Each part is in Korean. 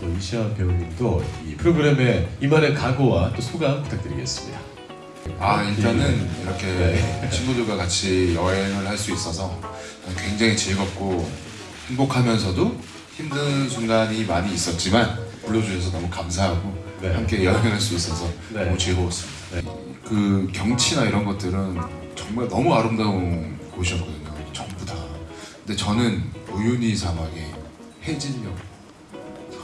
또 이시아 배우님도 이 프로그램에 임하는 각오와 또 소감 부탁드리겠습니다. 아 일단은 이렇게 네. 친구들과 같이 여행을 할 수 있어서 굉장히 즐겁고 행복하면서도 힘든 순간이 많이 있었지만 불러주셔서 너무 감사하고 네. 함께 여행할 수 있어서 네. 너무 즐거웠습니다. 그 경치나 이런 것들은 정말 너무 아름다운 곳이었거든요. 전부 다. 근데 저는 우유니 사막의 해질녘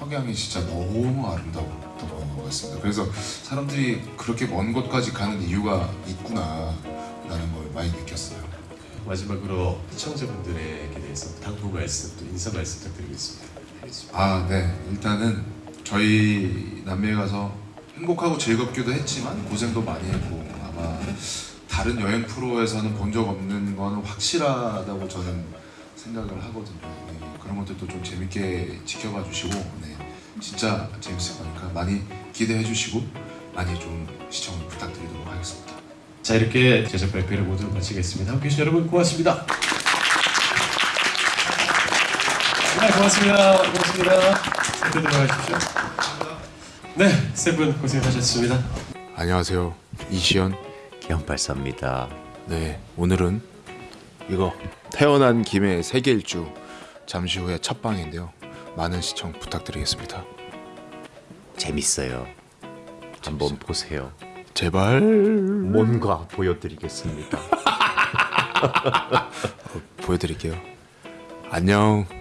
석양이 진짜 너무 아름다웠던 것 같습니다. 그래서 사람들이 그렇게 먼 곳까지 가는 이유가 있구나 라는 걸 많이 느꼈어요. 마지막으로 시청자분들에게 대해서 당부 말씀 또 인사 말씀 부탁드리겠습니다. 아, 네. 일단은 저희 남미에 가서 행복하고 즐겁기도 했지만 고생도 많이 했고 아마 다른 여행 프로에서는 본 적 없는 거는 확실하다고 저는 생각을 하거든요. 네, 그런 것들도 좀 재밌게 지켜봐 주시고 네, 진짜 재밌을 거니까 많이 기대해 주시고 많이 좀 시청을 부탁드리도록 하겠습니다. 자 이렇게 제작 발표를 모두 마치겠습니다. 함께해 주신 여러분 고맙습니다. 네 고맙습니다. 고맙습니다. 세분 들어가십시오. 네, 세 분 고생하셨습니다. 안녕하세요. 이시연. 기현발사입니다. 네, 오늘은 이거 태어난 김에 세계 일주 잠시 후에 첫 방인데요. 많은 시청 부탁드리겠습니다. 재밌어요. 한번 보세요. 제발 뭔가 보여드리겠습니다. 보여드릴게요. 안녕.